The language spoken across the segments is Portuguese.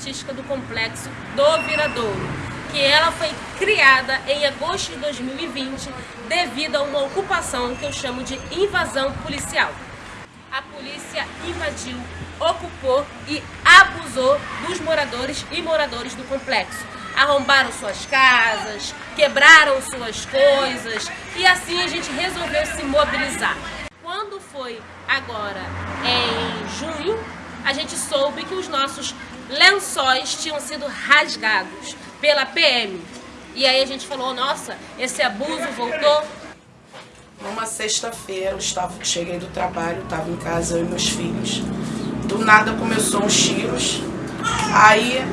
artística do Complexo do Viradouro, que ela foi criada em agosto de 2020 devido a uma ocupação que eu chamo de invasão policial. A polícia invadiu, ocupou e abusou dos moradores e moradores do complexo. Arrombaram suas casas, quebraram suas coisas e assim a gente resolveu se mobilizar quando foi agora em junho, a gente soube que os nossos lençóis tinham sido rasgados pela PM. E aí a gente falou, nossa, esse abuso voltou. Numa sexta-feira, eu cheguei do trabalho, estava em casa eu e meus filhos. Do nada começou uns tiros. Aí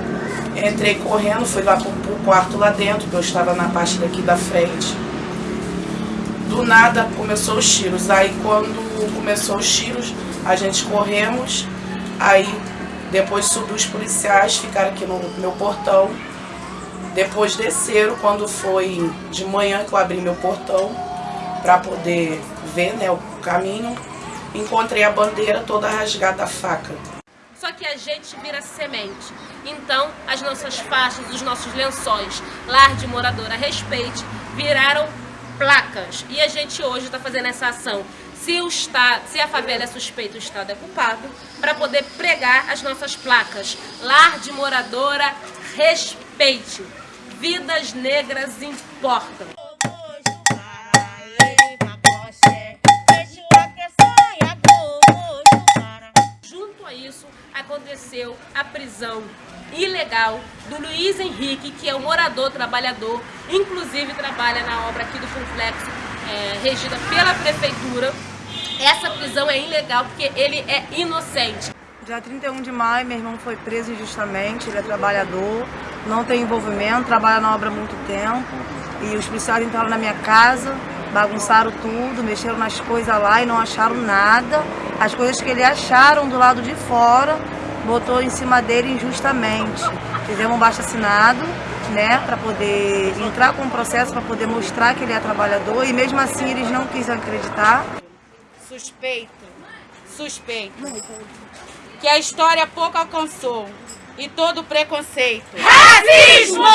entrei correndo, fui lá pro, pro quarto lá dentro, que eu estava na parte daqui da frente. Do nada começou os tiros. Aí quando começou os tiros, a gente corremos. Aí depois subiu os policiais, ficaram aqui no meu portão. Depois desceram, quando foi de manhã que eu abri meu portão para poder ver né, o caminho, encontrei a bandeira toda rasgada a faca. Só que a gente vira semente. Então, as nossas faixas, os nossos lençóis, lar de moradora, respeite, viraram placas. E a gente hoje está fazendo essa ação. Se, o estado, se a favela é suspeita, o Estado é culpado, para poder pregar as nossas placas. Lar de moradora, respeite. Vidas negras importam. Junto a isso, aconteceu a prisão ilegal do Luiz Henrique, que é um morador trabalhador, inclusive trabalha na obra aqui do complexo, é, regida pela prefeitura. Essa prisão é ilegal porque ele é inocente. Dia 31 de maio, meu irmão foi preso injustamente, ele é trabalhador, não tem envolvimento, trabalha na obra há muito tempo. E os policiais entraram na minha casa, bagunçaram tudo, mexeram nas coisas lá e não acharam nada. As coisas que ele acharam do lado de fora, botou em cima dele injustamente. Fizemos um baixo assinado, né, para poder entrar com o processo, para poder mostrar que ele é trabalhador. E mesmo assim eles não quiseram acreditar. Suspeito, suspeito que a história pouco alcançou e todo preconceito, racismo,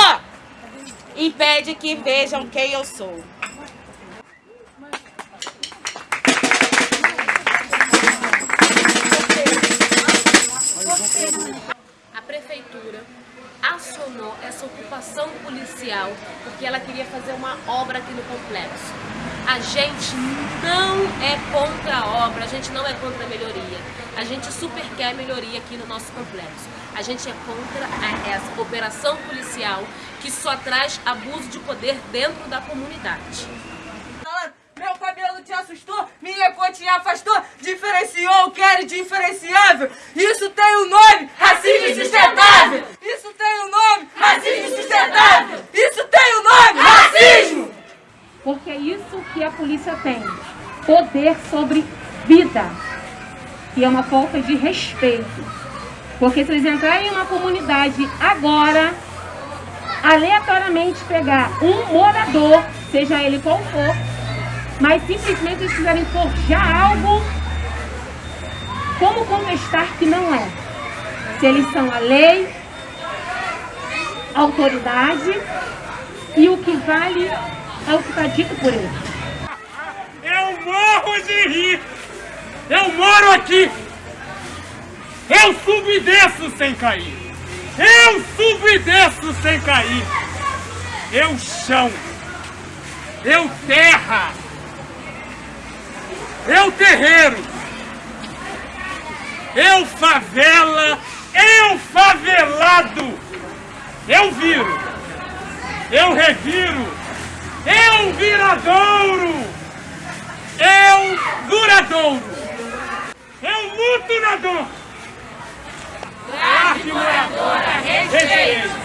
impede que vejam quem eu sou. A prefeitura acionou essa ocupação policial porque ela queria fazer uma obra aqui no complexo. A gente não é contra a obra, a gente não é contra a melhoria. A gente super quer melhoria aqui no nosso complexo. A gente é contra a, essa operação policial que só traz abuso de poder dentro da comunidade. Meu cabelo te assustou, minha cor te afastou, diferenciou o que era diferenciável. Isso tem um nome, racismo sustentável. Isso tem o um nome, racismo sustentável. Isso tem o um nome, racismo. Porque é isso que a polícia tem, poder sobre vida. E é uma falta de respeito. Porque se eles entrarem em uma comunidade agora, aleatoriamente pegar um morador, seja ele qual for, mas simplesmente eles quiserem forjar algo, como contestar que não é? Se eles são a lei, autoridade e o que vale é o que está dito por eles. Eu morro de rir! Eu moro aqui! Eu subo e desço sem cair! Eu subo e desço sem cair! Eu chão! Eu terra! Eu terreiro! Eu favela! Eu favelado! Eu viro! Eu reviro! Eu viradouro! Eu duradouro! Eu luto na dor! Grave moradora, respeito!